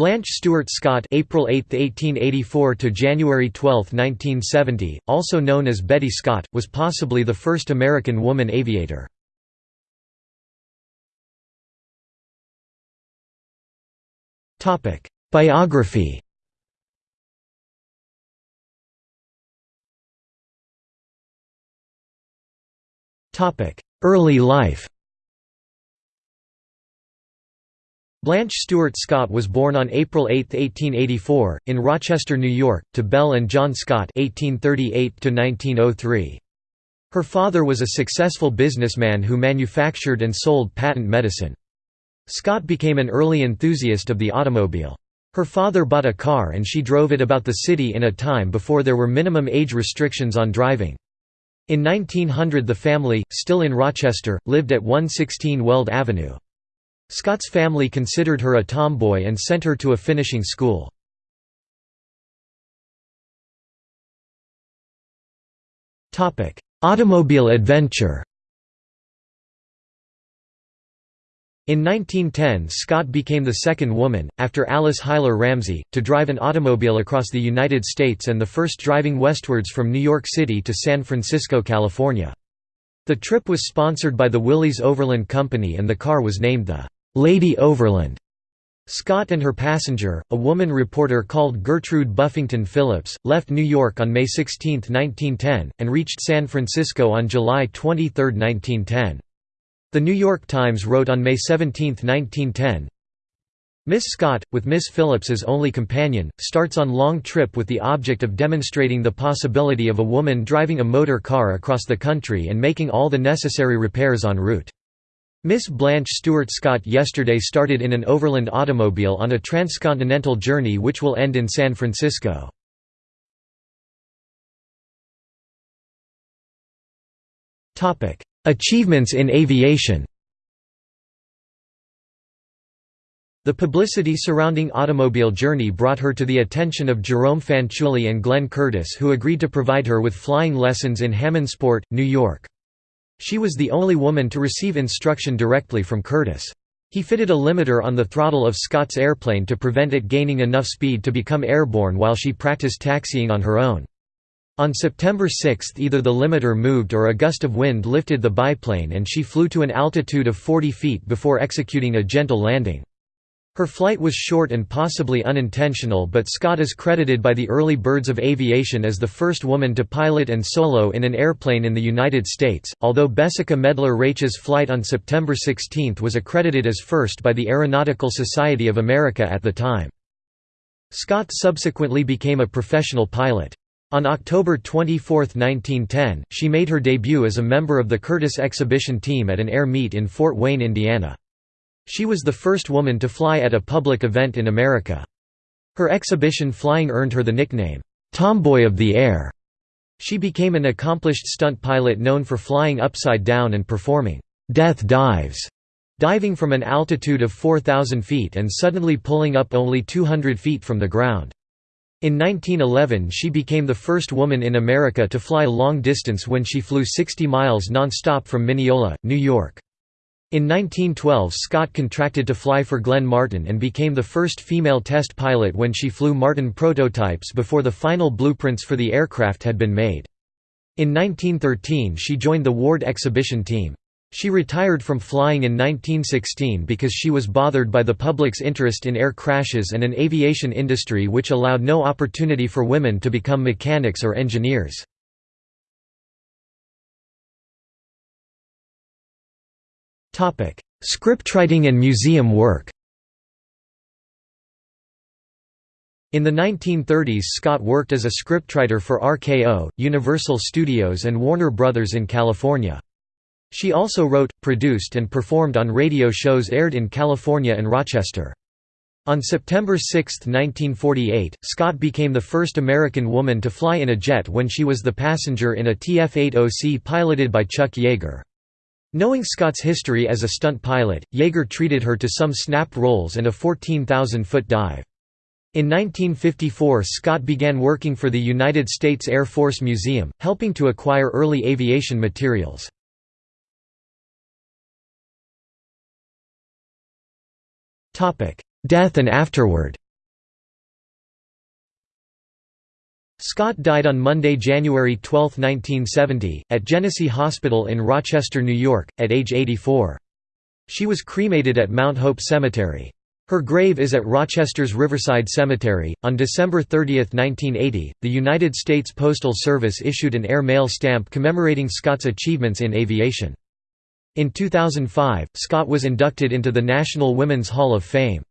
Blanche Stewart Scott April 8, 1884 to January 12, 1970, also known as Betty Scott, was possibly the first American woman aviator. Topic: Biography Topic: Early life Blanche Stewart Scott was born on April 8, 1884, in Rochester, New York, to Belle and John Scott (1838–1903). Her father was a successful businessman who manufactured and sold patent medicine. Scott became an early enthusiast of the automobile. Her father bought a car and she drove it about the city in a time before there were minimum age restrictions on driving. In 1900 the family, still in Rochester, lived at 116 Weld Avenue. Scott's family considered her a tomboy and sent her to a finishing school. Automobile adventure In 1910 Scott became the second woman, after Alice Huyler Ramsey, to drive an automobile across the United States and the first driving westwards from New York City to San Francisco, California. The trip was sponsored by the Willys Overland Company and the car was named the Lady Overland. Scott and her passenger, a woman reporter called Gertrude Buffington Phillips, left New York on May 16, 1910, and reached San Francisco on July 23, 1910. The New York Times wrote on May 17, 1910, Miss Scott, with Miss Phillips's only companion, starts on long trip with the object of demonstrating the possibility of a woman driving a motor car across the country and making all the necessary repairs en route. Miss Blanche Stewart Scott yesterday started in an overland automobile on a transcontinental journey which will end in San Francisco. Achievements in aviation The publicity surrounding Automobile Journey brought her to the attention of Jerome Fanciulli and Glenn Curtiss who agreed to provide her with flying lessons in Hammondsport, New York. She was the only woman to receive instruction directly from Curtiss. He fitted a limiter on the throttle of Scott's airplane to prevent it gaining enough speed to become airborne while she practiced taxiing on her own. On September 6 either the limiter moved or a gust of wind lifted the biplane and she flew to an altitude of 40 feet before executing a gentle landing. Her flight was short and possibly unintentional but Scott is credited by the early birds of aviation as the first woman to pilot and solo in an airplane in the United States, although Bessica Medlar-Raiche's flight on September 16 was accredited as first by the Aeronautical Society of America at the time. Scott subsequently became a professional pilot. On October 24, 1910, she made her debut as a member of the Curtiss exhibition team at an air meet in Fort Wayne, Indiana. She was the first woman to fly at a public event in America. Her exhibition flying earned her the nickname, "'Tomboy of the Air'". She became an accomplished stunt pilot known for flying upside down and performing "'death dives' diving from an altitude of 4,000 feet and suddenly pulling up only 200 feet from the ground. In 1911 she became the first woman in America to fly long distance when she flew 60 miles non-stop from Mineola, New York. In 1912 Scott contracted to fly for Glenn Martin and became the first female test pilot when she flew Martin prototypes before the final blueprints for the aircraft had been made. In 1913 she joined the Ward exhibition team. She retired from flying in 1916 because she was bothered by the public's interest in air crashes and an aviation industry which allowed no opportunity for women to become mechanics or engineers. Scriptwriting and museum work In the 1930s Scott worked as a scriptwriter for RKO, Universal Studios and Warner Brothers in California. She also wrote, produced and performed on radio shows aired in California and Rochester. On September 6, 1948, Scott became the first American woman to fly in a jet when she was the passenger in a TF-80C piloted by Chuck Yeager. Knowing Scott's history as a stunt pilot, Yeager treated her to some snap rolls and a 14,000-foot dive. In 1954 Scott began working for the United States Air Force Museum, helping to acquire early aviation materials. Death and afterward Scott died on Monday, January 12, 1970, at Genesee Hospital in Rochester, New York, at age 84. She was cremated at Mount Hope Cemetery. Her grave is at Rochester's Riverside Cemetery. On December 30, 1980, the United States Postal Service issued an air mail stamp commemorating Scott's achievements in aviation. In 2005, Scott was inducted into the National Women's Hall of Fame.